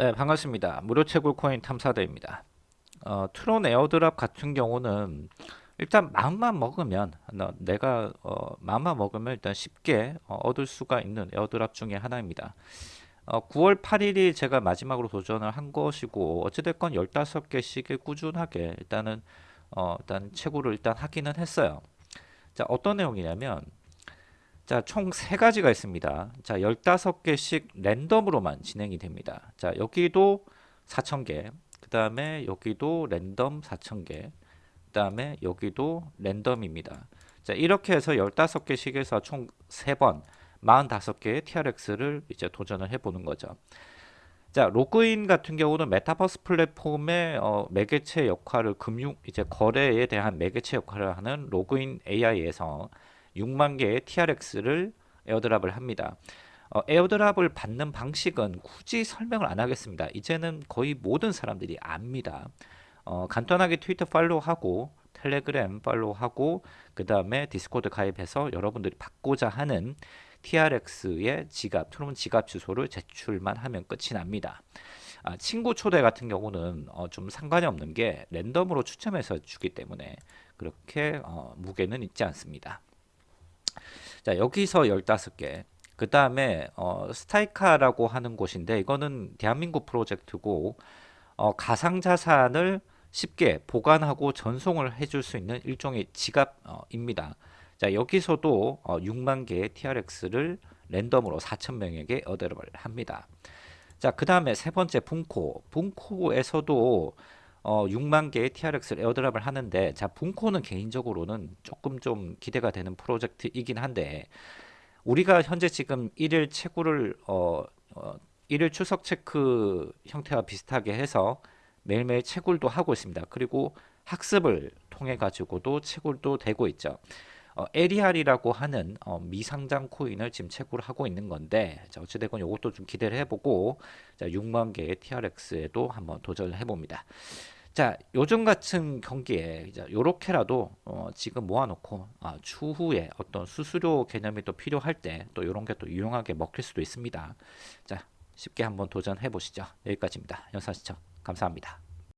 네 반갑습니다. 무료 채굴 코인 탐사대입니다. 어, 트론 airdrop 같은 경우는 일단 마음만 먹으면 너, 내가 어, 마음만 먹으면 일단 쉽게 어, 얻을 수가 있는 airdrop 중에 하나입니다. 9월 8일이 제가 마지막으로 도전을 한 것이고 어찌됐건 15개씩의 꾸준하게 일단은 어, 일단 채굴을 일단 하기는 했어요. 자 어떤 내용이냐면 자, 총 세 가지가 있습니다. 자, 15개씩 랜덤으로만 진행이 됩니다. 자, 여기도 4,000개. 그 다음에 여기도 랜덤 4,000개. 그 다음에 여기도 랜덤입니다. 자, 이렇게 해서 15개씩에서 총 3번, 45개의 TRX를 이제 도전을 해보는 거죠. 자, 로그인 같은 경우는 메타버스 플랫폼의 어, 매개체 역할을 금융, 이제 거래에 대한 매개체 역할을 하는 로그인 AI에서 6만 개의 TRX를 airdrop을 합니다. 어, airdrop을 받는 방식은 굳이 설명을 안 하겠습니다. 이제는 거의 모든 사람들이 압니다. 어, 간단하게 트위터 팔로우하고 텔레그램 팔로우하고 그 다음에 디스코드 가입해서 여러분들이 받고자 하는 TRX의 지갑, 트론 지갑 주소를 제출만 하면 끝이 납니다. 아, 친구 초대 같은 경우는 어, 좀 상관이 없는 게 랜덤으로 추첨해서 주기 때문에 그렇게 어, 무게는 있지 않습니다. 자 여기서 15개 그 다음에 어, 스타이카라고 하는 곳인데 이거는 대한민국 프로젝트고 어, 가상자산을 쉽게 보관하고 전송을 해줄 수 있는 일종의 지갑입니다. 자 여기서도 어, 6만 개의 TRX를 랜덤으로 4천명에게 얻어를 합니다. 자그 다음에 세 번째 분코 분코에서도 어, 6만 개의 TRX를 에어드랍을 하는데 자 분코는 개인적으로는 조금 좀 기대가 되는 프로젝트이긴 한데 우리가 현재 지금 1일 채굴을 어, 어, 1일 추석 체크 형태와 비슷하게 해서 매일매일 채굴도 하고 있습니다. 그리고 학습을 통해 가지고도 채굴도 되고 있죠. 어, 에리알이라고 하는 어, 미상장 코인을 지금 채굴 하고 있는 건데 자, 어찌됐건 이것도 좀 기대를 해보고 자, 6만 개의 TRX에도 한번 도전을 해봅니다. 자 요즘 같은 경기에 이제 요렇게라도 어, 지금 모아놓고 아, 추후에 어떤 수수료 개념이 또 필요할 때 또 이런 게 또 유용하게 먹힐 수도 있습니다. 자 쉽게 한번 도전해 보시죠. 여기까지입니다. 영상 시청 감사합니다.